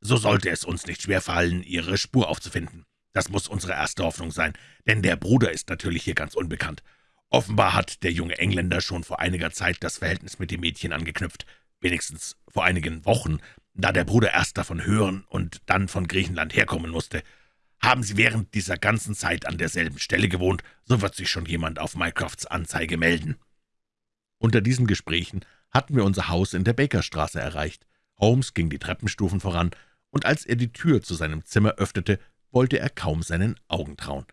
so sollte es uns nicht schwerfallen, ihre Spur aufzufinden. Das muss unsere erste Hoffnung sein, denn der Bruder ist natürlich hier ganz unbekannt. Offenbar hat der junge Engländer schon vor einiger Zeit das Verhältnis mit dem Mädchen angeknüpft, wenigstens vor einigen Wochen, da der Bruder erst davon hören und dann von Griechenland herkommen musste. Haben Sie während dieser ganzen Zeit an derselben Stelle gewohnt, so wird sich schon jemand auf Mycrofts Anzeige melden.« Unter diesen Gesprächen hatten wir unser Haus in der Bakerstraße erreicht. Holmes ging die Treppenstufen voran, und als er die Tür zu seinem Zimmer öffnete, wollte er kaum seinen Augen trauen.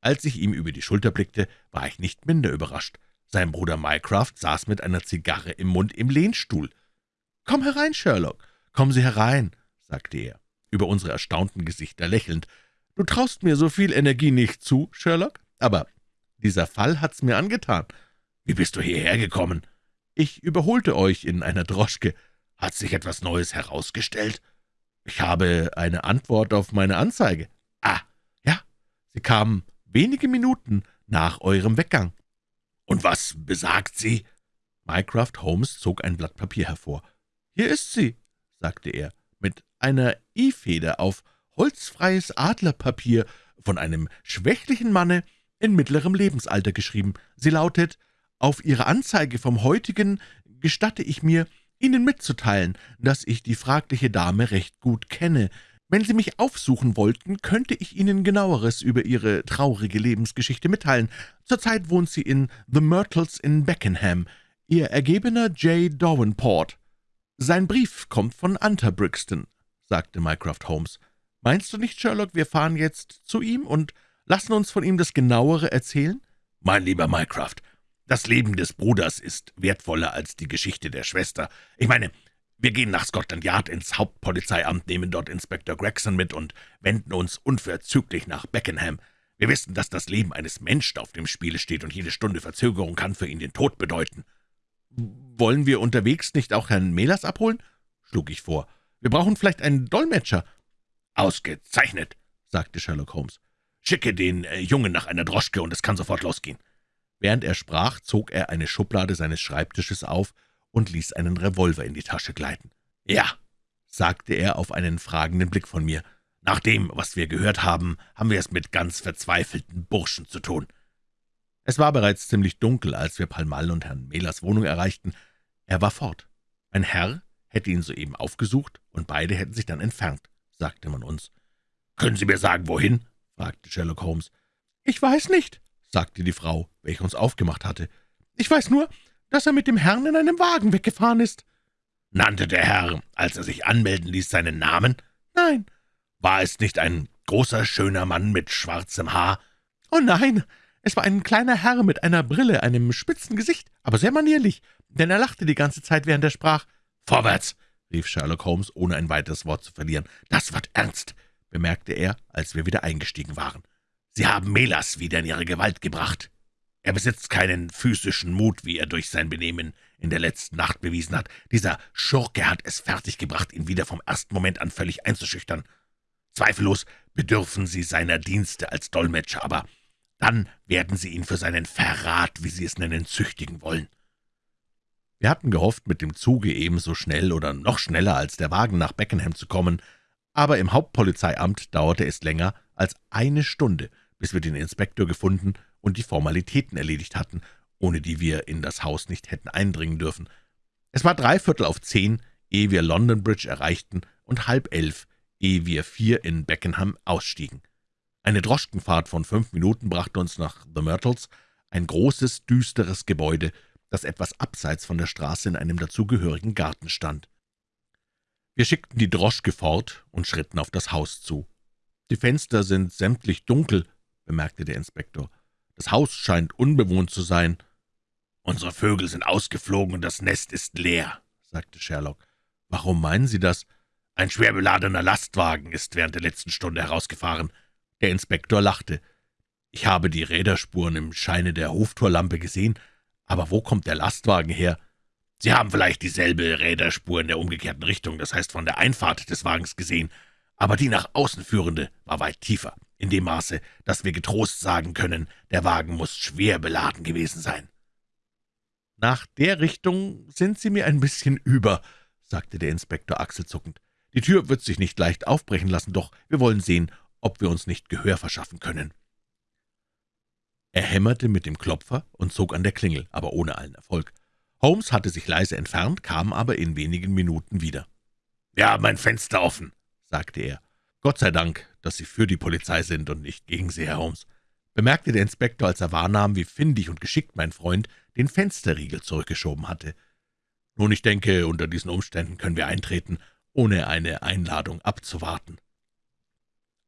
Als ich ihm über die Schulter blickte, war ich nicht minder überrascht. Sein Bruder Mycroft saß mit einer Zigarre im Mund im Lehnstuhl. »Komm herein, Sherlock, kommen Sie herein«, sagte er, über unsere erstaunten Gesichter lächelnd. »Du traust mir so viel Energie nicht zu, Sherlock, aber dieser Fall hat's mir angetan. Wie bist du hierher gekommen?« »Ich überholte euch in einer Droschke. Hat sich etwas Neues herausgestellt?« »Ich habe eine Antwort auf meine Anzeige.« »Ah, ja, sie kam wenige Minuten nach eurem Weggang.« »Und was besagt sie?« Mycroft Holmes zog ein Blatt Papier hervor. »Hier ist sie«, sagte er, mit einer I-Feder auf holzfreies Adlerpapier von einem schwächlichen Manne in mittlerem Lebensalter geschrieben. Sie lautet, »Auf Ihre Anzeige vom heutigen gestatte ich mir, Ihnen mitzuteilen, dass ich die fragliche Dame recht gut kenne. Wenn Sie mich aufsuchen wollten, könnte ich Ihnen genaueres über Ihre traurige Lebensgeschichte mitteilen. Zurzeit wohnt sie in The Myrtles in Beckenham, Ihr ergebener J. Davenport.« »Sein Brief kommt von Hunter Brixton«, sagte Mycroft Holmes. »Meinst du nicht, Sherlock, wir fahren jetzt zu ihm und lassen uns von ihm das Genauere erzählen?« »Mein lieber Mycroft, das Leben des Bruders ist wertvoller als die Geschichte der Schwester. Ich meine, wir gehen nach Scotland Yard ins Hauptpolizeiamt, nehmen dort Inspektor Gregson mit und wenden uns unverzüglich nach Beckenham. Wir wissen, dass das Leben eines Menschen auf dem Spiele steht, und jede Stunde Verzögerung kann für ihn den Tod bedeuten.« »Wollen wir unterwegs nicht auch Herrn Mehlers abholen?« schlug ich vor. »Wir brauchen vielleicht einen Dolmetscher.« »Ausgezeichnet«, sagte Sherlock Holmes. »Schicke den äh, Jungen nach einer Droschke, und es kann sofort losgehen.« Während er sprach, zog er eine Schublade seines Schreibtisches auf und ließ einen Revolver in die Tasche gleiten. »Ja«, sagte er auf einen fragenden Blick von mir, »nach dem, was wir gehört haben, haben wir es mit ganz verzweifelten Burschen zu tun.« Es war bereits ziemlich dunkel, als wir Palmal und Herrn Mehlers Wohnung erreichten. Er war fort. Ein Herr hätte ihn soeben aufgesucht, und beide hätten sich dann entfernt, sagte man uns. »Können Sie mir sagen, wohin?« fragte Sherlock Holmes. »Ich weiß nicht«, sagte die Frau, welche uns aufgemacht hatte. »Ich weiß nur, dass er mit dem Herrn in einem Wagen weggefahren ist.« »Nannte der Herr, als er sich anmelden ließ, seinen Namen?« »Nein.« »War es nicht ein großer, schöner Mann mit schwarzem Haar?« »Oh nein, es war ein kleiner Herr mit einer Brille, einem spitzen Gesicht, aber sehr manierlich, denn er lachte die ganze Zeit, während er sprach. »Vorwärts!« rief Sherlock Holmes, ohne ein weiteres Wort zu verlieren. »Das wird ernst«, bemerkte er, als wir wieder eingestiegen waren. »Sie haben Melas wieder in ihre Gewalt gebracht. Er besitzt keinen physischen Mut, wie er durch sein Benehmen in der letzten Nacht bewiesen hat. Dieser Schurke hat es fertiggebracht, ihn wieder vom ersten Moment an völlig einzuschüchtern. Zweifellos bedürfen Sie seiner Dienste als Dolmetscher, aber dann werden Sie ihn für seinen Verrat, wie Sie es nennen, züchtigen wollen.« Wir hatten gehofft, mit dem Zuge ebenso schnell oder noch schneller als der Wagen nach Beckenham zu kommen, aber im Hauptpolizeiamt dauerte es länger als eine Stunde, bis wir den Inspektor gefunden und die Formalitäten erledigt hatten, ohne die wir in das Haus nicht hätten eindringen dürfen. Es war dreiviertel auf zehn, ehe wir London Bridge erreichten, und halb elf, ehe wir vier in Beckenham ausstiegen. Eine Droschkenfahrt von fünf Minuten brachte uns nach The Myrtles, ein großes, düsteres Gebäude, das etwas abseits von der Straße in einem dazugehörigen Garten stand. Wir schickten die Droschke fort und schritten auf das Haus zu. »Die Fenster sind sämtlich dunkel«, bemerkte der Inspektor. »Das Haus scheint unbewohnt zu sein.« »Unsere Vögel sind ausgeflogen und das Nest ist leer«, sagte Sherlock. »Warum meinen Sie das?« »Ein schwer beladener Lastwagen ist während der letzten Stunde herausgefahren.« Der Inspektor lachte. »Ich habe die Räderspuren im Scheine der Hoftorlampe gesehen, aber wo kommt der Lastwagen her?« »Sie haben vielleicht dieselbe Räderspur in der umgekehrten Richtung, das heißt von der Einfahrt des Wagens gesehen, aber die nach außen führende war weit tiefer, in dem Maße, dass wir getrost sagen können, der Wagen muss schwer beladen gewesen sein.« »Nach der Richtung sind Sie mir ein bisschen über«, sagte der Inspektor achselzuckend. »Die Tür wird sich nicht leicht aufbrechen lassen, doch wir wollen sehen, ob wir uns nicht Gehör verschaffen können.« Er hämmerte mit dem Klopfer und zog an der Klingel, aber ohne allen Erfolg. Holmes hatte sich leise entfernt, kam aber in wenigen Minuten wieder. »Wir haben ein Fenster offen«, sagte er. »Gott sei Dank, dass Sie für die Polizei sind und nicht gegen sie, Herr Holmes«, bemerkte der Inspektor, als er wahrnahm, wie findig und geschickt mein Freund den Fensterriegel zurückgeschoben hatte. »Nun, ich denke, unter diesen Umständen können wir eintreten, ohne eine Einladung abzuwarten.«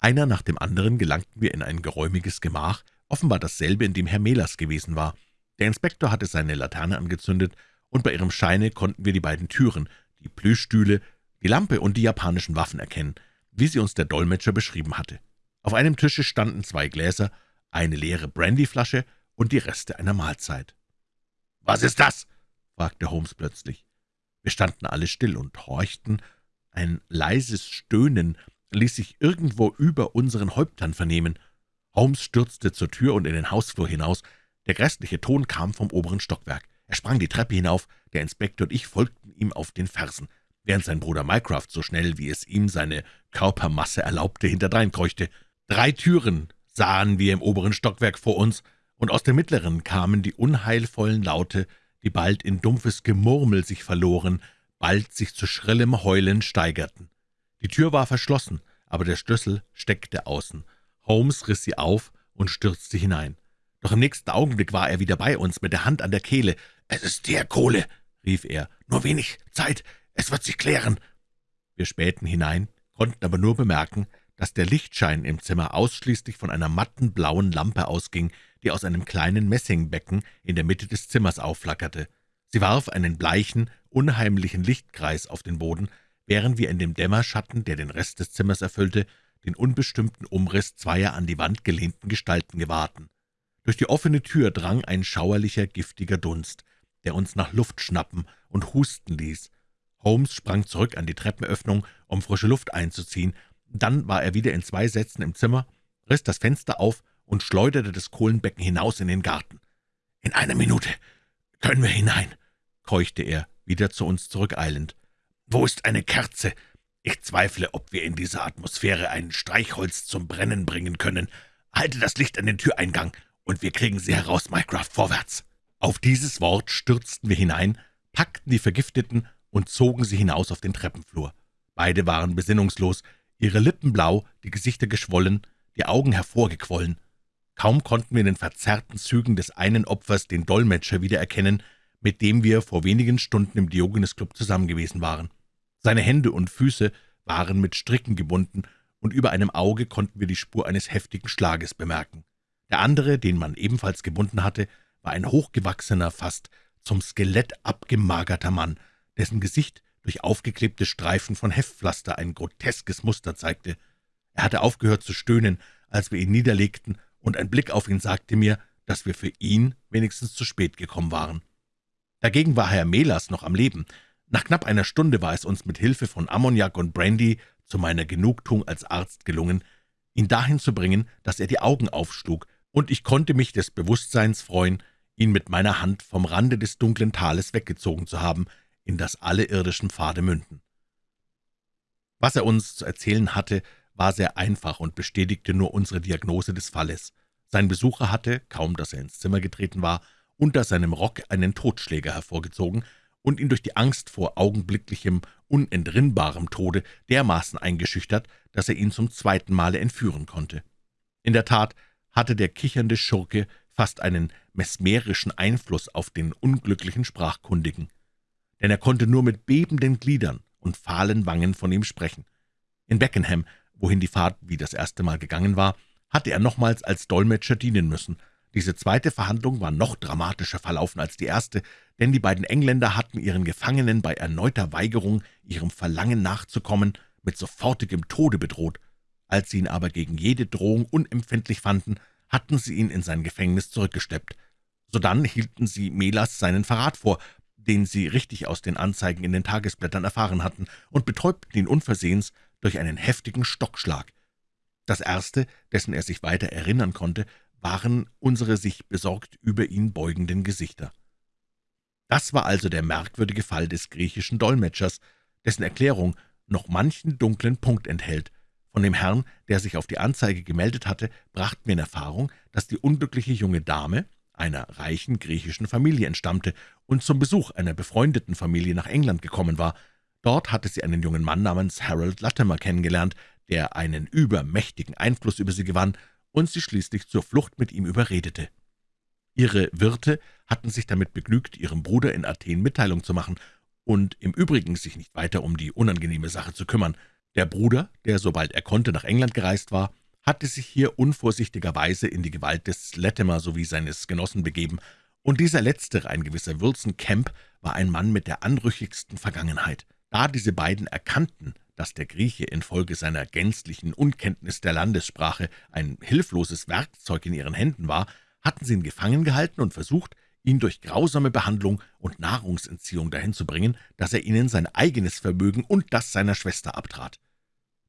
Einer nach dem anderen gelangten wir in ein geräumiges Gemach, offenbar dasselbe, in dem Herr Mehlers gewesen war. Der Inspektor hatte seine Laterne angezündet, und bei ihrem Scheine konnten wir die beiden Türen, die Plüschstühle, die Lampe und die japanischen Waffen erkennen, wie sie uns der Dolmetscher beschrieben hatte. Auf einem Tische standen zwei Gläser, eine leere Brandyflasche und die Reste einer Mahlzeit. »Was ist das?« fragte Holmes plötzlich. Wir standen alle still und horchten. Ein leises Stöhnen ließ sich irgendwo über unseren Häuptern vernehmen. Holmes stürzte zur Tür und in den Hausflur hinaus. Der grässliche Ton kam vom oberen Stockwerk. Er sprang die Treppe hinauf, der Inspektor und ich folgten ihm auf den Fersen, während sein Bruder Mycroft so schnell, wie es ihm seine Körpermasse erlaubte, hinterdrein kreuchte. Drei Türen sahen wir im oberen Stockwerk vor uns, und aus der mittleren kamen die unheilvollen Laute, die bald in dumpfes Gemurmel sich verloren, bald sich zu schrillem Heulen steigerten. Die Tür war verschlossen, aber der Schlüssel steckte außen. Holmes riss sie auf und stürzte hinein. Doch im nächsten Augenblick war er wieder bei uns, mit der Hand an der Kehle. »Es ist der Kohle«, rief er. »Nur wenig Zeit, es wird sich klären.« Wir spähten hinein, konnten aber nur bemerken, dass der Lichtschein im Zimmer ausschließlich von einer matten blauen Lampe ausging, die aus einem kleinen Messingbecken in der Mitte des Zimmers aufflackerte. Sie warf einen bleichen, unheimlichen Lichtkreis auf den Boden, während wir in dem Dämmerschatten, der den Rest des Zimmers erfüllte, den unbestimmten Umriss zweier an die Wand gelehnten Gestalten gewahrten. Durch die offene Tür drang ein schauerlicher, giftiger Dunst, der uns nach Luft schnappen und husten ließ. Holmes sprang zurück an die Treppenöffnung, um frische Luft einzuziehen. Dann war er wieder in zwei Sätzen im Zimmer, riss das Fenster auf und schleuderte das Kohlenbecken hinaus in den Garten. »In einer Minute können wir hinein«, keuchte er, wieder zu uns zurückeilend. »Wo ist eine Kerze? Ich zweifle, ob wir in dieser Atmosphäre ein Streichholz zum Brennen bringen können. Halte das Licht an den Türeingang, und wir kriegen sie heraus, Mycroft, vorwärts!« Auf dieses Wort stürzten wir hinein, packten die Vergifteten und zogen sie hinaus auf den Treppenflur. Beide waren besinnungslos, ihre Lippen blau, die Gesichter geschwollen, die Augen hervorgequollen. Kaum konnten wir in den verzerrten Zügen des einen Opfers den Dolmetscher wiedererkennen, mit dem wir vor wenigen Stunden im Diogenes-Club zusammen gewesen waren. Seine Hände und Füße waren mit Stricken gebunden, und über einem Auge konnten wir die Spur eines heftigen Schlages bemerken. Der andere, den man ebenfalls gebunden hatte, war ein hochgewachsener, fast zum Skelett abgemagerter Mann, dessen Gesicht durch aufgeklebte Streifen von Heftpflaster ein groteskes Muster zeigte. Er hatte aufgehört zu stöhnen, als wir ihn niederlegten, und ein Blick auf ihn sagte mir, dass wir für ihn wenigstens zu spät gekommen waren. Dagegen war Herr Melas noch am Leben. Nach knapp einer Stunde war es uns mit Hilfe von Ammoniak und Brandy zu meiner Genugtuung als Arzt gelungen, ihn dahin zu bringen, dass er die Augen aufschlug und ich konnte mich des Bewusstseins freuen, ihn mit meiner Hand vom Rande des dunklen Tales weggezogen zu haben, in das alle irdischen Pfade münden. Was er uns zu erzählen hatte, war sehr einfach und bestätigte nur unsere Diagnose des Falles. Sein Besucher hatte, kaum dass er ins Zimmer getreten war, unter seinem Rock einen Totschläger hervorgezogen und ihn durch die Angst vor augenblicklichem, unentrinnbarem Tode dermaßen eingeschüchtert, dass er ihn zum zweiten Male entführen konnte. In der Tat hatte der kichernde Schurke fast einen mesmerischen Einfluss auf den unglücklichen Sprachkundigen, denn er konnte nur mit bebenden Gliedern und fahlen Wangen von ihm sprechen. In Beckenham, wohin die Fahrt wie das erste Mal gegangen war, hatte er nochmals als Dolmetscher dienen müssen. Diese zweite Verhandlung war noch dramatischer verlaufen als die erste, denn die beiden Engländer hatten ihren Gefangenen bei erneuter Weigerung, ihrem Verlangen nachzukommen, mit sofortigem Tode bedroht. Als sie ihn aber gegen jede Drohung unempfindlich fanden, hatten sie ihn in sein Gefängnis zurückgesteppt. Sodann hielten sie Melas seinen Verrat vor, den sie richtig aus den Anzeigen in den Tagesblättern erfahren hatten, und betäubten ihn unversehens durch einen heftigen Stockschlag. Das Erste, dessen er sich weiter erinnern konnte, waren unsere sich besorgt über ihn beugenden Gesichter. Das war also der merkwürdige Fall des griechischen Dolmetschers, dessen Erklärung noch manchen dunklen Punkt enthält, von dem Herrn, der sich auf die Anzeige gemeldet hatte, brachten wir in Erfahrung, dass die unglückliche junge Dame einer reichen griechischen Familie entstammte und zum Besuch einer befreundeten Familie nach England gekommen war. Dort hatte sie einen jungen Mann namens Harold Latimer kennengelernt, der einen übermächtigen Einfluss über sie gewann und sie schließlich zur Flucht mit ihm überredete. Ihre Wirte hatten sich damit begnügt, ihrem Bruder in Athen Mitteilung zu machen und im Übrigen sich nicht weiter um die unangenehme Sache zu kümmern. Der Bruder, der sobald er konnte nach England gereist war, hatte sich hier unvorsichtigerweise in die Gewalt des Latimer sowie seines Genossen begeben Und dieser letztere, ein gewisser Wilson Camp, war ein Mann mit der anrüchigsten Vergangenheit. Da diese beiden erkannten, dass der Grieche infolge seiner gänzlichen Unkenntnis der Landessprache ein hilfloses Werkzeug in ihren Händen war, hatten sie ihn gefangen gehalten und versucht, ihn durch grausame Behandlung und Nahrungsentziehung dahin zu bringen, dass er ihnen sein eigenes Vermögen und das seiner Schwester abtrat.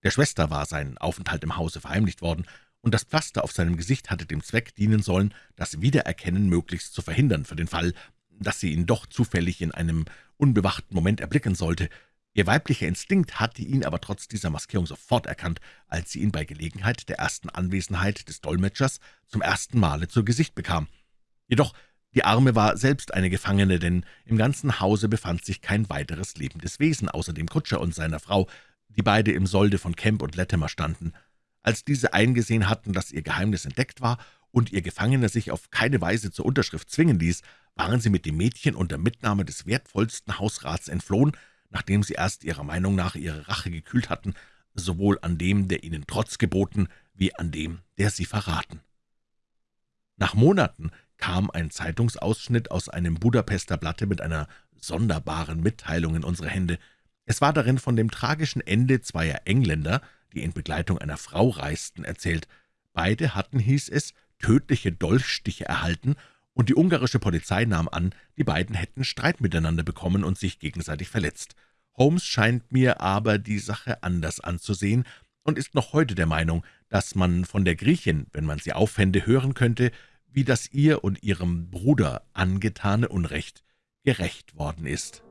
Der Schwester war sein Aufenthalt im Hause verheimlicht worden, und das Pflaster auf seinem Gesicht hatte dem Zweck dienen sollen, das Wiedererkennen möglichst zu verhindern für den Fall, dass sie ihn doch zufällig in einem unbewachten Moment erblicken sollte. Ihr weiblicher Instinkt hatte ihn aber trotz dieser Maskierung sofort erkannt, als sie ihn bei Gelegenheit der ersten Anwesenheit des Dolmetschers zum ersten Male zu Gesicht bekam. Jedoch die Arme war selbst eine Gefangene, denn im ganzen Hause befand sich kein weiteres lebendes Wesen, außer dem Kutscher und seiner Frau, die beide im Solde von Kemp und Latimer standen. Als diese eingesehen hatten, dass ihr Geheimnis entdeckt war und ihr Gefangener sich auf keine Weise zur Unterschrift zwingen ließ, waren sie mit dem Mädchen unter Mitnahme des wertvollsten Hausrats entflohen, nachdem sie erst ihrer Meinung nach ihre Rache gekühlt hatten, sowohl an dem, der ihnen Trotz geboten, wie an dem, der sie verraten. Nach Monaten kam ein Zeitungsausschnitt aus einem Budapester Blatte mit einer sonderbaren Mitteilung in unsere Hände. Es war darin von dem tragischen Ende zweier Engländer, die in Begleitung einer Frau reisten, erzählt. Beide hatten, hieß es, tödliche Dolchstiche erhalten, und die ungarische Polizei nahm an, die beiden hätten Streit miteinander bekommen und sich gegenseitig verletzt. Holmes scheint mir aber die Sache anders anzusehen und ist noch heute der Meinung, dass man von der Griechin, wenn man sie auffände, hören könnte, wie das ihr und ihrem Bruder angetane Unrecht gerecht worden ist.